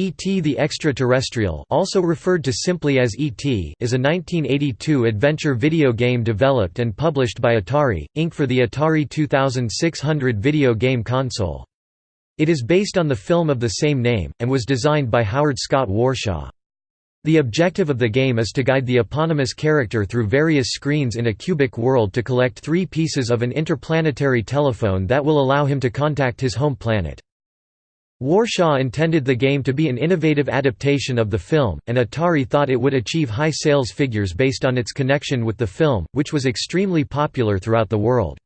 E.T. the Extraterrestrial also referred to simply as E.T. is a 1982 adventure video game developed and published by Atari, Inc. for the Atari 2600 video game console. It is based on the film of the same name, and was designed by Howard Scott Warshaw. The objective of the game is to guide the eponymous character through various screens in a cubic world to collect three pieces of an interplanetary telephone that will allow him to contact his home planet. Warshaw intended the game to be an innovative adaptation of the film, and Atari thought it would achieve high sales figures based on its connection with the film, which was extremely popular throughout the world.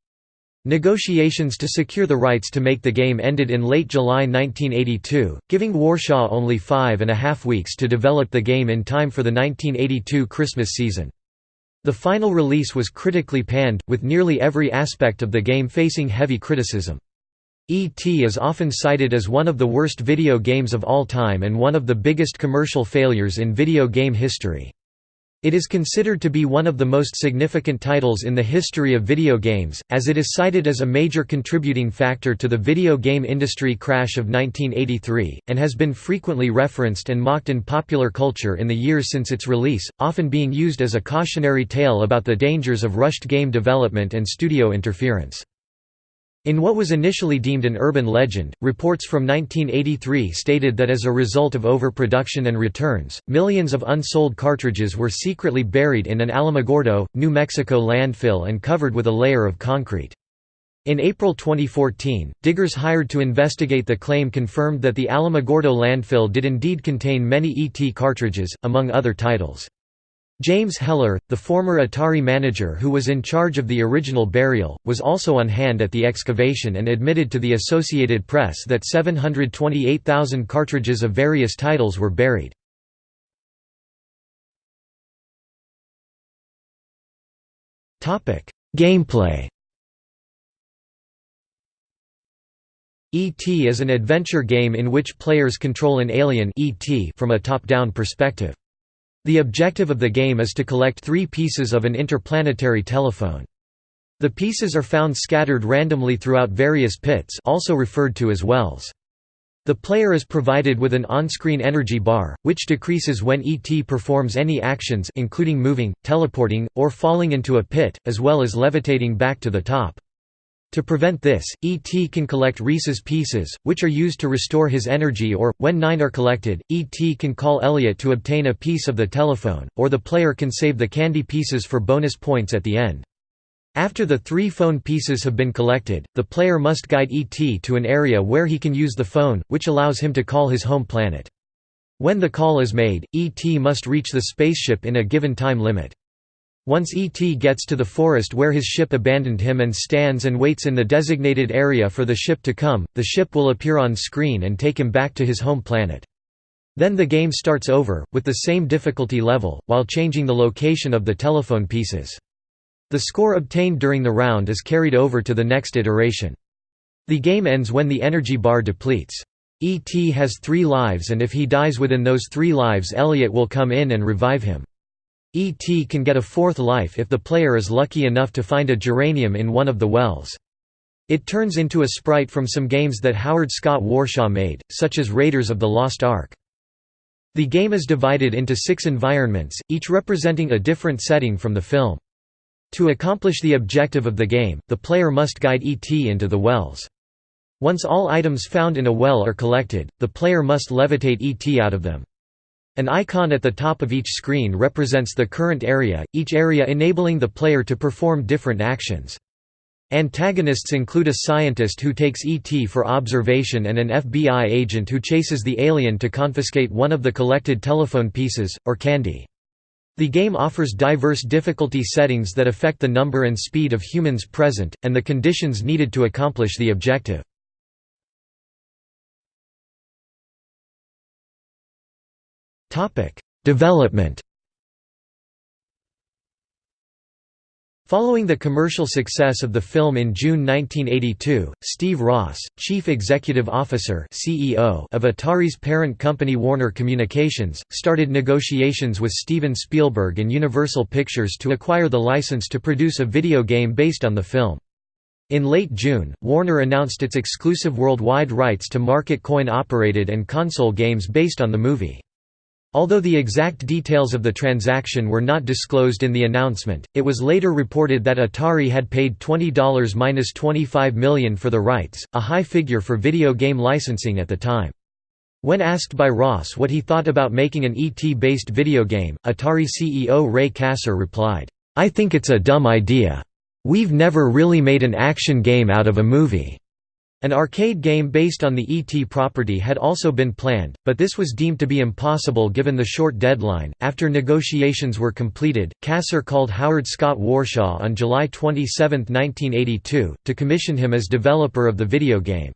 Negotiations to secure the rights to make the game ended in late July 1982, giving Warshaw only five and a half weeks to develop the game in time for the 1982 Christmas season. The final release was critically panned, with nearly every aspect of the game facing heavy criticism. E.T. is often cited as one of the worst video games of all time and one of the biggest commercial failures in video game history. It is considered to be one of the most significant titles in the history of video games, as it is cited as a major contributing factor to the video game industry crash of 1983, and has been frequently referenced and mocked in popular culture in the years since its release, often being used as a cautionary tale about the dangers of rushed game development and studio interference. In what was initially deemed an urban legend, reports from 1983 stated that as a result of overproduction and returns, millions of unsold cartridges were secretly buried in an Alamogordo, New Mexico landfill and covered with a layer of concrete. In April 2014, diggers hired to investigate the claim confirmed that the Alamogordo landfill did indeed contain many ET cartridges, among other titles. James Heller, the former Atari manager who was in charge of the original burial, was also on hand at the excavation and admitted to the Associated Press that 728,000 cartridges of various titles were buried. Gameplay E.T. is an adventure game in which players control an alien ET from a top-down perspective. The objective of the game is to collect three pieces of an interplanetary telephone. The pieces are found scattered randomly throughout various pits also referred to as wells. The player is provided with an on-screen energy bar, which decreases when ET performs any actions including moving, teleporting, or falling into a pit, as well as levitating back to the top. To prevent this, E.T. can collect Reese's Pieces, which are used to restore his energy or, when nine are collected, E.T. can call Elliot to obtain a piece of the telephone, or the player can save the candy pieces for bonus points at the end. After the three phone pieces have been collected, the player must guide E.T. to an area where he can use the phone, which allows him to call his home planet. When the call is made, E.T. must reach the spaceship in a given time limit. Once E.T. gets to the forest where his ship abandoned him and stands and waits in the designated area for the ship to come, the ship will appear on screen and take him back to his home planet. Then the game starts over, with the same difficulty level, while changing the location of the telephone pieces. The score obtained during the round is carried over to the next iteration. The game ends when the energy bar depletes. E.T. has three lives and if he dies within those three lives Elliot will come in and revive him. ET can get a fourth life if the player is lucky enough to find a geranium in one of the wells. It turns into a sprite from some games that Howard Scott Warshaw made, such as Raiders of the Lost Ark. The game is divided into six environments, each representing a different setting from the film. To accomplish the objective of the game, the player must guide ET into the wells. Once all items found in a well are collected, the player must levitate ET out of them. An icon at the top of each screen represents the current area, each area enabling the player to perform different actions. Antagonists include a scientist who takes ET for observation and an FBI agent who chases the alien to confiscate one of the collected telephone pieces, or candy. The game offers diverse difficulty settings that affect the number and speed of humans present, and the conditions needed to accomplish the objective. Topic: Development. Following the commercial success of the film in June 1982, Steve Ross, Chief Executive Officer (CEO) of Atari's parent company Warner Communications, started negotiations with Steven Spielberg and Universal Pictures to acquire the license to produce a video game based on the film. In late June, Warner announced its exclusive worldwide rights to market coin-operated and console games based on the movie. Although the exact details of the transaction were not disclosed in the announcement, it was later reported that Atari had paid $20–25 million for the rights, a high figure for video game licensing at the time. When asked by Ross what he thought about making an ET-based video game, Atari CEO Ray Kassar replied, "'I think it's a dumb idea. We've never really made an action game out of a movie. An arcade game based on the ET property had also been planned, but this was deemed to be impossible given the short deadline. After negotiations were completed, Kassar called Howard Scott Warshaw on July 27, 1982, to commission him as developer of the video game.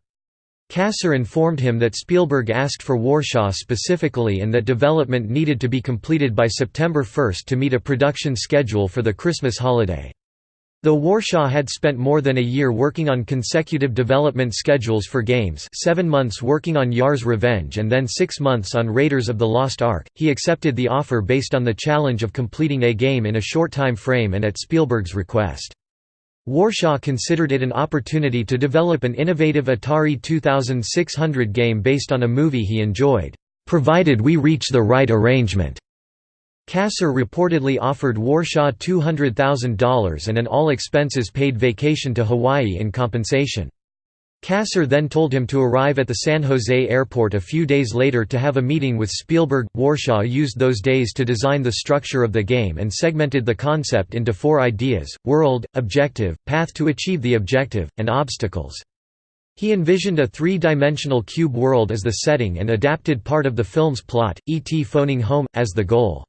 Kassar informed him that Spielberg asked for Warshaw specifically and that development needed to be completed by September 1 to meet a production schedule for the Christmas holiday. Though Warshaw had spent more than a year working on consecutive development schedules for games seven months working on Yar's Revenge and then six months on Raiders of the Lost Ark, he accepted the offer based on the challenge of completing a game in a short time frame and at Spielberg's request. Warshaw considered it an opportunity to develop an innovative Atari 2600 game based on a movie he enjoyed, "...provided we reach the right arrangement." Kassar reportedly offered Warshaw $200,000 and an all-expenses-paid vacation to Hawaii in compensation. Kassar then told him to arrive at the San Jose airport a few days later to have a meeting with Spielberg. Warshaw used those days to design the structure of the game and segmented the concept into four ideas world, objective, path to achieve the objective, and obstacles. He envisioned a three-dimensional cube world as the setting and adapted part of the film's plot, E.T. phoning home, as the goal.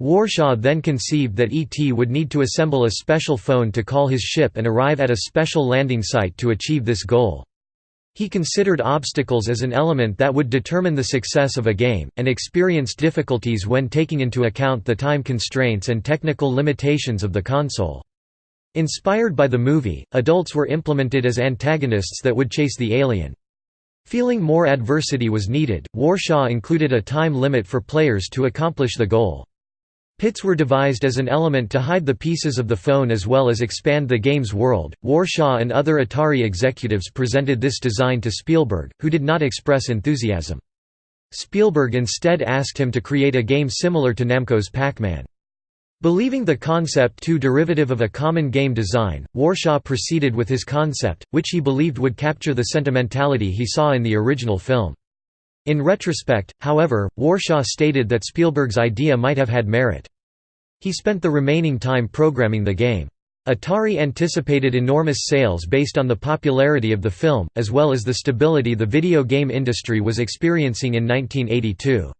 Warshaw then conceived that ET would need to assemble a special phone to call his ship and arrive at a special landing site to achieve this goal. He considered obstacles as an element that would determine the success of a game, and experienced difficulties when taking into account the time constraints and technical limitations of the console. Inspired by the movie, adults were implemented as antagonists that would chase the alien. Feeling more adversity was needed, Warshaw included a time limit for players to accomplish the goal. Pits were devised as an element to hide the pieces of the phone as well as expand the game's world. Warshaw and other Atari executives presented this design to Spielberg, who did not express enthusiasm. Spielberg instead asked him to create a game similar to Namco's Pac-Man. Believing the concept too derivative of a common game design, Warshaw proceeded with his concept, which he believed would capture the sentimentality he saw in the original film. In retrospect, however, Warshaw stated that Spielberg's idea might have had merit. He spent the remaining time programming the game. Atari anticipated enormous sales based on the popularity of the film, as well as the stability the video game industry was experiencing in 1982.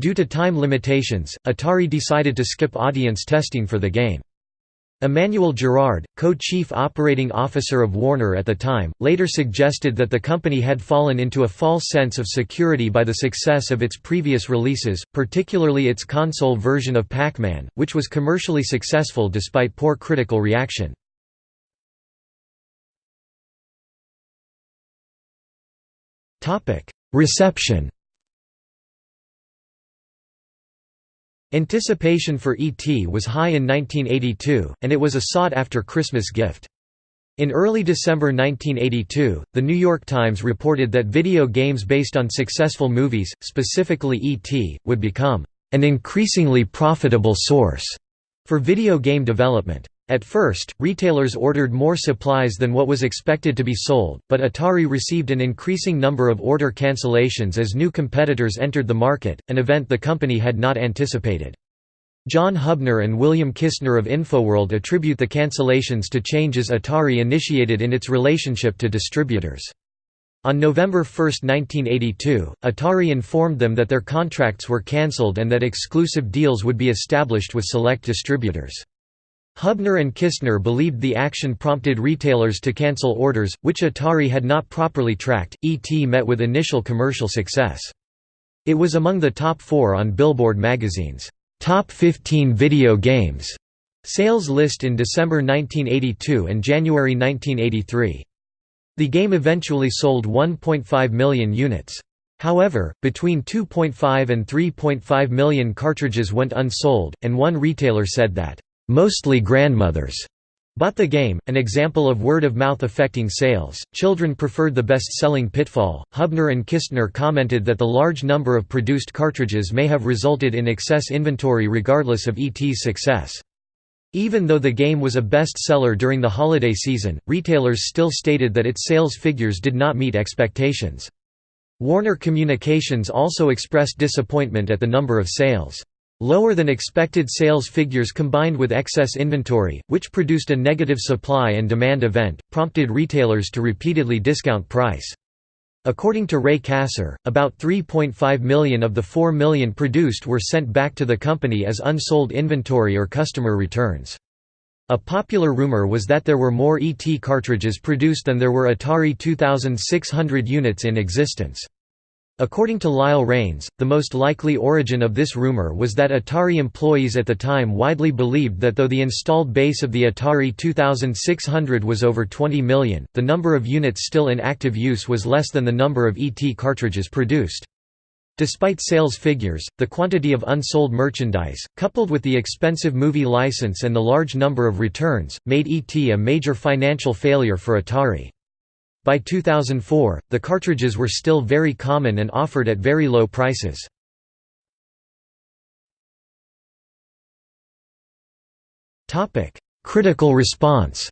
Due to time limitations, Atari decided to skip audience testing for the game. Emmanuel Girard, co-chief operating officer of Warner at the time, later suggested that the company had fallen into a false sense of security by the success of its previous releases, particularly its console version of Pac-Man, which was commercially successful despite poor critical reaction. Reception Anticipation for E.T. was high in 1982, and it was a sought-after Christmas gift. In early December 1982, The New York Times reported that video games based on successful movies, specifically E.T., would become an increasingly profitable source for video game development. At first, retailers ordered more supplies than what was expected to be sold, but Atari received an increasing number of order cancellations as new competitors entered the market, an event the company had not anticipated. John Hubner and William Kistner of InfoWorld attribute the cancellations to changes Atari initiated in its relationship to distributors. On November 1, 1982, Atari informed them that their contracts were cancelled and that exclusive deals would be established with select distributors. Hubner and Kistner believed the action prompted retailers to cancel orders, which Atari had not properly tracked. ET met with initial commercial success. It was among the top four on Billboard magazine's Top 15 Video Games sales list in December 1982 and January 1983. The game eventually sold 1.5 million units. However, between 2.5 and 3.5 million cartridges went unsold, and one retailer said that Mostly grandmothers Bought the game, an example of word of mouth affecting sales. Children preferred the best selling Pitfall. Hubner and Kistner commented that the large number of produced cartridges may have resulted in excess inventory regardless of ET's success. Even though the game was a best-seller during the holiday season, retailers still stated that its sales figures did not meet expectations. Warner Communications also expressed disappointment at the number of sales. Lower than expected sales figures combined with excess inventory, which produced a negative supply and demand event, prompted retailers to repeatedly discount price. According to Ray Kassar, about 3.5 million of the 4 million produced were sent back to the company as unsold inventory or customer returns. A popular rumor was that there were more ET cartridges produced than there were Atari 2600 units in existence. According to Lyle Rains, the most likely origin of this rumor was that Atari employees at the time widely believed that though the installed base of the Atari 2600 was over 20 million, the number of units still in active use was less than the number of ET cartridges produced. Despite sales figures, the quantity of unsold merchandise, coupled with the expensive movie license and the large number of returns, made ET a major financial failure for Atari. By 2004, the cartridges were still very common and offered at very low prices. Critical response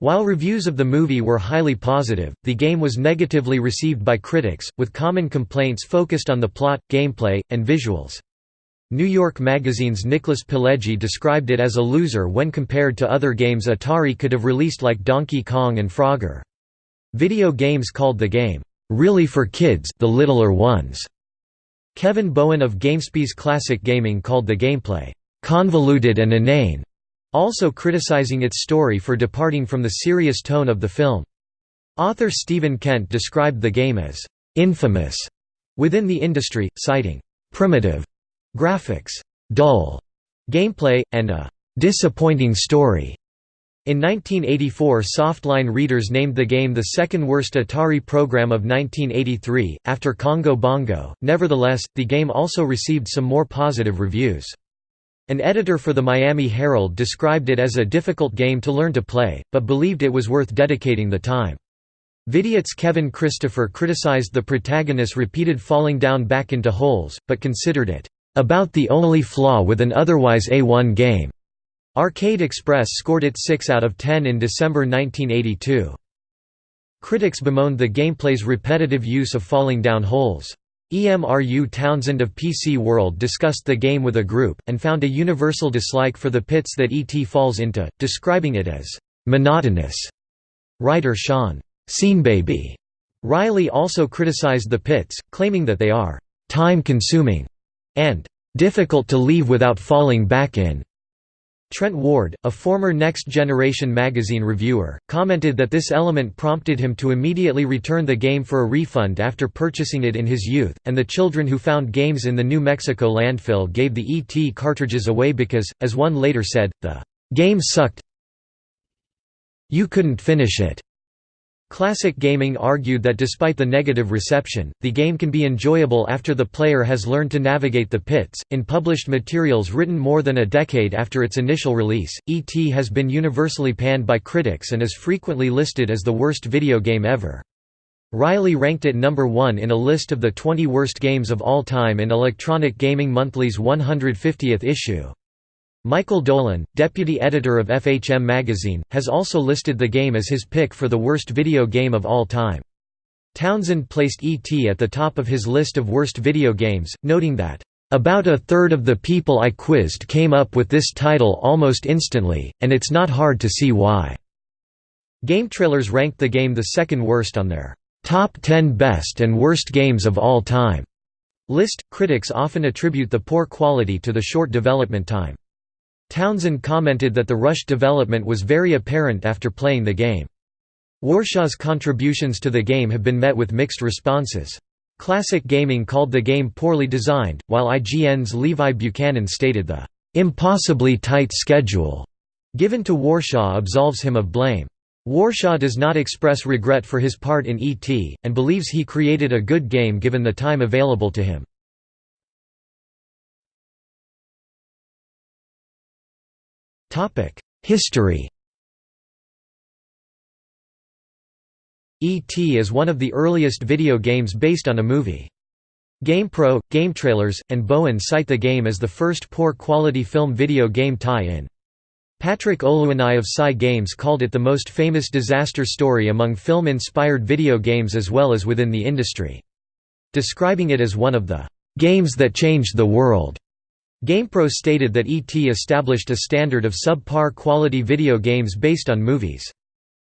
While reviews of the movie were highly positive, the game was negatively received by critics, with common complaints focused on the plot, gameplay, and visuals. New York Magazine's Nicholas Pileggi described it as a loser when compared to other games Atari could have released like Donkey Kong and Frogger. Video Games called the game, "...really for kids the littler ones." Kevin Bowen of GameSpy's Classic Gaming called the gameplay, "...convoluted and inane", also criticizing its story for departing from the serious tone of the film. Author Stephen Kent described the game as, "...infamous", within the industry, citing, "...primitive", graphics, dull gameplay, and a disappointing story. In 1984 Softline readers named the game the second worst Atari program of 1983, after Congo Bongo, nevertheless, the game also received some more positive reviews. An editor for the Miami Herald described it as a difficult game to learn to play, but believed it was worth dedicating the time. Vidiot's Kevin Christopher criticized the protagonist's repeated falling down back into holes, but considered it about the only flaw with an otherwise A1 game. Arcade Express scored it 6 out of 10 in December 1982. Critics bemoaned the gameplay's repetitive use of falling down holes. EMRU Townsend of PC World discussed the game with a group, and found a universal dislike for the pits that ET falls into, describing it as «monotonous». Writer Sean «Seanbaby» Riley also criticized the pits, claiming that they are «time-consuming» and difficult to leave without falling back in. Trent Ward, a former Next Generation magazine reviewer, commented that this element prompted him to immediately return the game for a refund after purchasing it in his youth, and the children who found games in the New Mexico landfill gave the ET cartridges away because, as one later said, the game sucked you couldn't finish it. Classic Gaming argued that despite the negative reception, the game can be enjoyable after the player has learned to navigate the pits. In published materials written more than a decade after its initial release, E.T. has been universally panned by critics and is frequently listed as the worst video game ever. Riley ranked it number one in a list of the 20 worst games of all time in Electronic Gaming Monthly's 150th issue. Michael Dolan, deputy editor of FHM magazine, has also listed the game as his pick for the worst video game of all time. Townsend placed E.T. at the top of his list of worst video games, noting that, "...about a third of the people I quizzed came up with this title almost instantly, and it's not hard to see why." GameTrailers ranked the game the second worst on their "...top 10 best and worst games of all time." list. Critics often attribute the poor quality to the short development time. Townsend commented that the rushed development was very apparent after playing the game. Warshaw's contributions to the game have been met with mixed responses. Classic Gaming called the game poorly designed, while IGN's Levi Buchanan stated the "...impossibly tight schedule." given to Warshaw absolves him of blame. Warshaw does not express regret for his part in E.T., and believes he created a good game given the time available to him. History E.T. is one of the earliest video games based on a movie. GamePro, GameTrailers, and Bowen cite the game as the first poor-quality film video game tie-in. Patrick O'Luanaigh of SCi Games called it the most famous disaster story among film-inspired video games as well as within the industry. Describing it as one of the "...games that changed the world." GamePro stated that E.T. established a standard of subpar quality video games based on movies.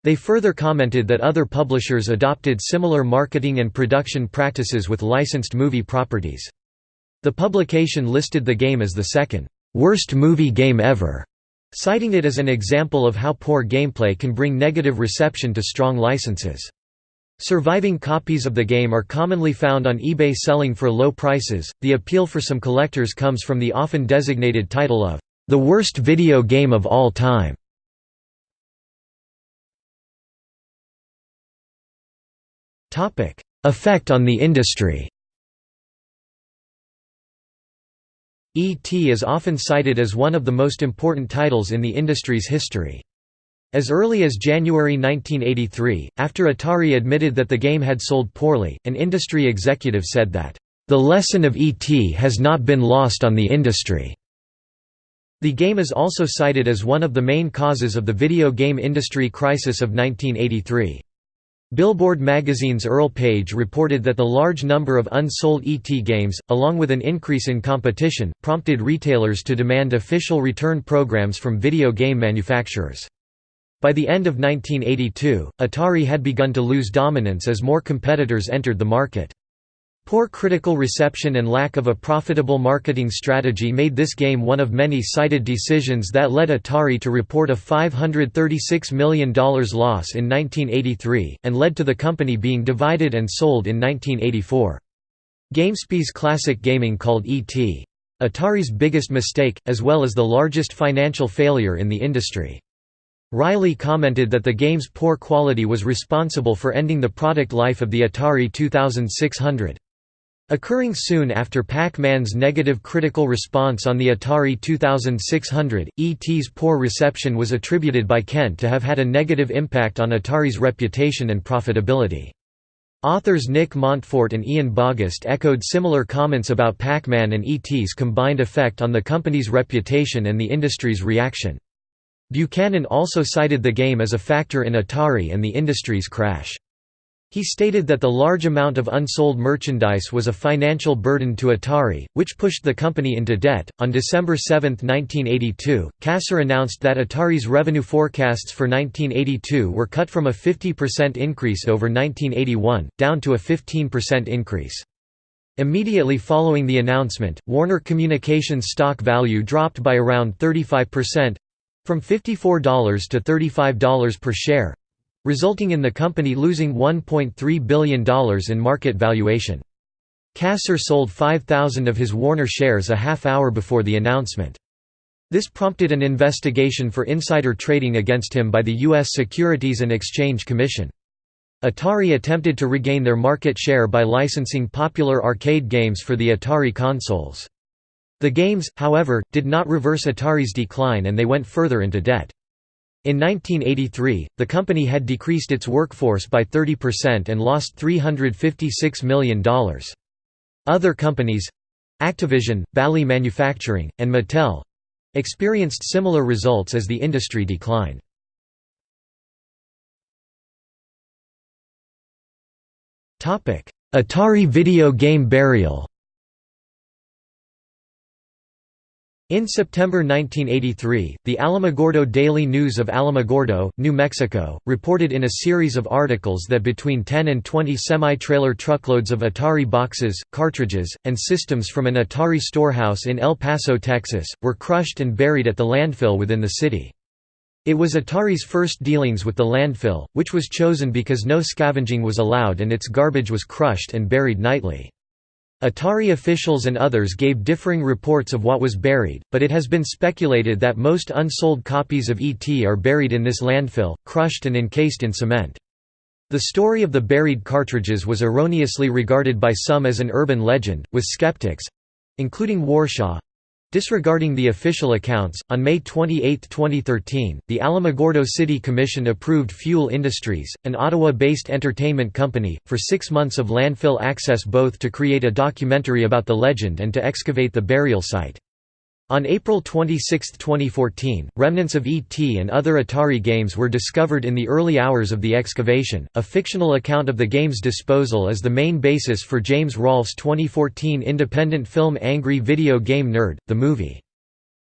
They further commented that other publishers adopted similar marketing and production practices with licensed movie properties. The publication listed the game as the second, "...worst movie game ever", citing it as an example of how poor gameplay can bring negative reception to strong licenses. Surviving copies of the game are commonly found on eBay selling for low prices. The appeal for some collectors comes from the often designated title of the worst video game of all time. Topic: Effect on the industry. E.T. is often cited as one of the most important titles in the industry's history. As early as January 1983, after Atari admitted that the game had sold poorly, an industry executive said that, "...the lesson of E.T. has not been lost on the industry." The game is also cited as one of the main causes of the video game industry crisis of 1983. Billboard magazine's Earl Paige reported that the large number of unsold ET games, along with an increase in competition, prompted retailers to demand official return programs from video game manufacturers. By the end of 1982, Atari had begun to lose dominance as more competitors entered the market. Poor critical reception and lack of a profitable marketing strategy made this game one of many cited decisions that led Atari to report a $536 million loss in 1983, and led to the company being divided and sold in 1984. GameSpy's Classic Gaming called E.T. Atari's biggest mistake, as well as the largest financial failure in the industry. Riley commented that the game's poor quality was responsible for ending the product life of the Atari 2600. Occurring soon after Pac-Man's negative critical response on the Atari 2600, E.T.'s poor reception was attributed by Kent to have had a negative impact on Atari's reputation and profitability. Authors Nick Montfort and Ian Bogost echoed similar comments about Pac-Man and E.T.'s combined effect on the company's reputation and the industry's reaction. Buchanan also cited the game as a factor in Atari and the industry's crash. He stated that the large amount of unsold merchandise was a financial burden to Atari, which pushed the company into debt. On December 7, 1982, Kassar announced that Atari's revenue forecasts for 1982 were cut from a 50% increase over 1981, down to a 15% increase. Immediately following the announcement, Warner Communications stock value dropped by around 35% from $54 to $35 per share, resulting in the company losing $1.3 billion in market valuation. Kassar sold 5,000 of his Warner shares a half hour before the announcement. This prompted an investigation for insider trading against him by the U.S. Securities and Exchange Commission. Atari attempted to regain their market share by licensing popular arcade games for the Atari consoles. The games, however, did not reverse Atari's decline and they went further into debt. In 1983, the company had decreased its workforce by 30% and lost $356 million. Other companies—Activision, Bally Manufacturing, and Mattel—experienced similar results as the industry declined. Atari video game burial In September 1983, the Alamogordo Daily News of Alamogordo, New Mexico, reported in a series of articles that between 10 and 20 semi-trailer truckloads of Atari boxes, cartridges, and systems from an Atari storehouse in El Paso, Texas, were crushed and buried at the landfill within the city. It was Atari's first dealings with the landfill, which was chosen because no scavenging was allowed and its garbage was crushed and buried nightly. Atari officials and others gave differing reports of what was buried, but it has been speculated that most unsold copies of ET are buried in this landfill, crushed and encased in cement. The story of the buried cartridges was erroneously regarded by some as an urban legend, with skeptics—including Warshaw, Disregarding the official accounts, on May 28, 2013, the Alamogordo City Commission approved Fuel Industries, an Ottawa-based entertainment company, for six months of landfill access both to create a documentary about the legend and to excavate the burial site. On April 26, 2014, remnants of E.T. and other Atari games were discovered in the early hours of the excavation. A fictional account of the game's disposal is the main basis for James Rolfe's 2014 independent film Angry Video Game Nerd, the movie.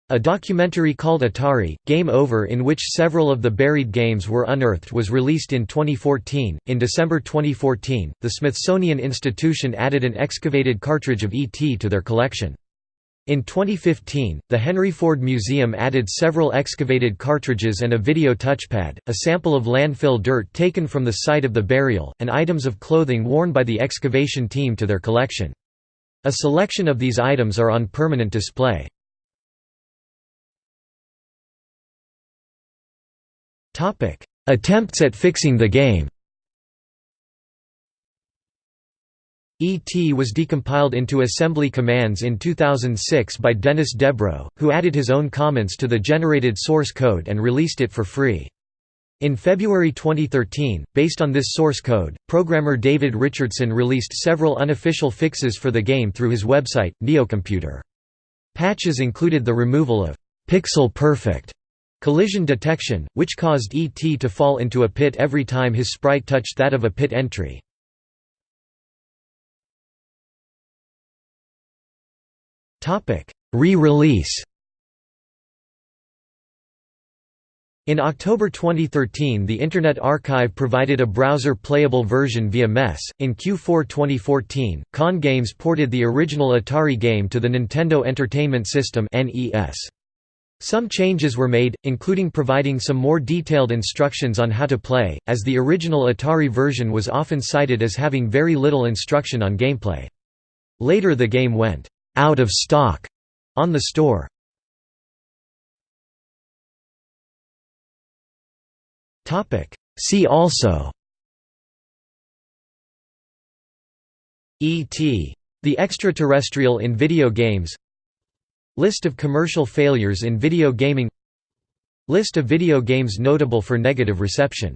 A documentary called Atari, Game Over, in which several of the buried games were unearthed, was released in 2014. In December 2014, the Smithsonian Institution added an excavated cartridge of E.T. to their collection. In 2015, the Henry Ford Museum added several excavated cartridges and a video touchpad, a sample of landfill dirt taken from the site of the burial, and items of clothing worn by the excavation team to their collection. A selection of these items are on permanent display. Attempts at fixing the game ET was decompiled into assembly commands in 2006 by Dennis Debro, who added his own comments to the generated source code and released it for free. In February 2013, based on this source code, programmer David Richardson released several unofficial fixes for the game through his website, Neocomputer. Patches included the removal of «pixel perfect» collision detection, which caused ET to fall into a pit every time his sprite touched that of a pit entry. Re-release In October 2013 the Internet Archive provided a browser-playable version via MESS. In Q4 2014, Con Games ported the original Atari game to the Nintendo Entertainment System Some changes were made, including providing some more detailed instructions on how to play, as the original Atari version was often cited as having very little instruction on gameplay. Later the game went out of stock on the store. Topic See also E.T. The extraterrestrial in video games List of commercial failures in video gaming List of video games notable for negative reception